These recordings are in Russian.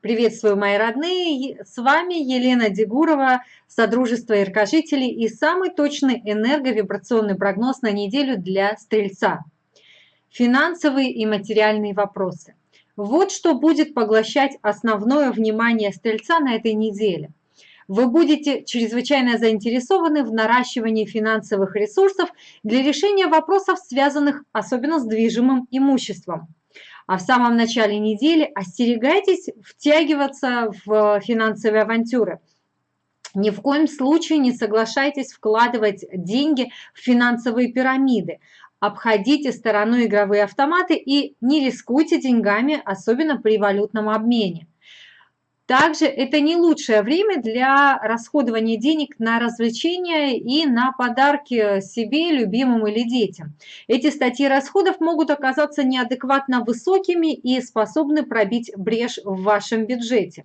Приветствую, мои родные! С вами Елена Дегурова, Содружество Иркожителей и самый точный энерговибрационный прогноз на неделю для Стрельца. Финансовые и материальные вопросы. Вот что будет поглощать основное внимание Стрельца на этой неделе. Вы будете чрезвычайно заинтересованы в наращивании финансовых ресурсов для решения вопросов, связанных особенно с движимым имуществом а в самом начале недели остерегайтесь втягиваться в финансовые авантюры. Ни в коем случае не соглашайтесь вкладывать деньги в финансовые пирамиды. Обходите стороной игровые автоматы и не рискуйте деньгами, особенно при валютном обмене. Также это не лучшее время для расходования денег на развлечения и на подарки себе, любимым или детям. Эти статьи расходов могут оказаться неадекватно высокими и способны пробить брешь в вашем бюджете.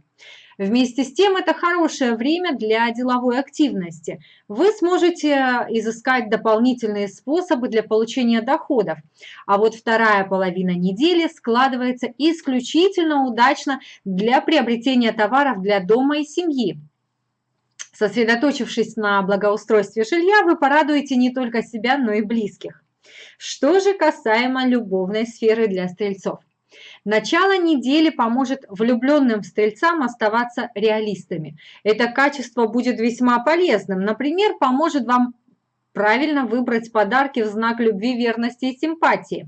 Вместе с тем это хорошее время для деловой активности. Вы сможете изыскать дополнительные способы для получения доходов. А вот вторая половина недели складывается исключительно удачно для приобретения товаров для дома и семьи. Сосредоточившись на благоустройстве жилья, вы порадуете не только себя, но и близких. Что же касаемо любовной сферы для стрельцов? Начало недели поможет влюбленным стрельцам оставаться реалистами. Это качество будет весьма полезным. Например, поможет вам правильно выбрать подарки в знак любви, верности и симпатии.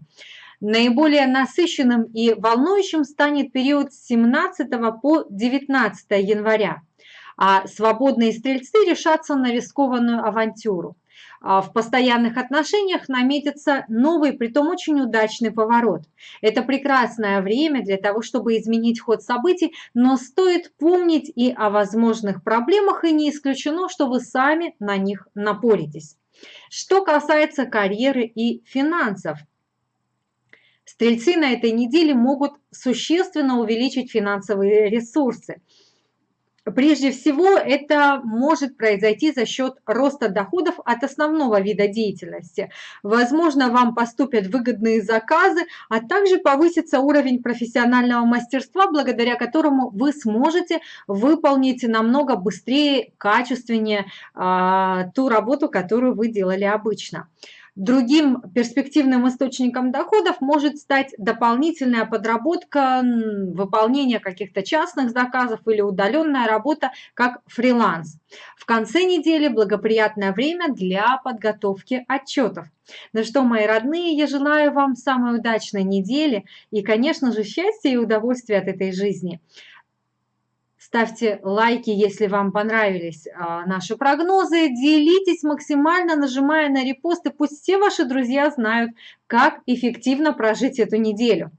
Наиболее насыщенным и волнующим станет период с 17 по 19 января, а свободные стрельцы решатся на рискованную авантюру. А, в постоянных отношениях наметится новый, притом очень удачный поворот. Это прекрасное время для того, чтобы изменить ход событий, но стоит помнить и о возможных проблемах, и не исключено, что вы сами на них напоритесь. Что касается карьеры и финансов, Стрельцы на этой неделе могут существенно увеличить финансовые ресурсы. Прежде всего, это может произойти за счет роста доходов от основного вида деятельности. Возможно, вам поступят выгодные заказы, а также повысится уровень профессионального мастерства, благодаря которому вы сможете выполнить намного быстрее, качественнее а, ту работу, которую вы делали обычно. Другим перспективным источником доходов может стать дополнительная подработка, выполнение каких-то частных заказов или удаленная работа как фриланс. В конце недели благоприятное время для подготовки отчетов. Ну что, мои родные, я желаю вам самой удачной недели и, конечно же, счастья и удовольствия от этой жизни. Ставьте лайки, если вам понравились а, наши прогнозы. Делитесь максимально, нажимая на репосты. Пусть все ваши друзья знают, как эффективно прожить эту неделю.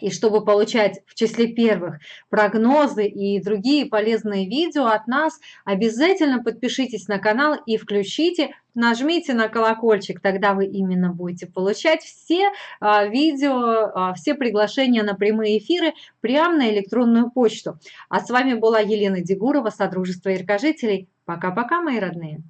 И чтобы получать в числе первых прогнозы и другие полезные видео от нас, обязательно подпишитесь на канал и включите, нажмите на колокольчик, тогда вы именно будете получать все а, видео, а, все приглашения на прямые эфиры прямо на электронную почту. А с вами была Елена Дегурова, Содружество Иркожителей. Пока-пока, мои родные!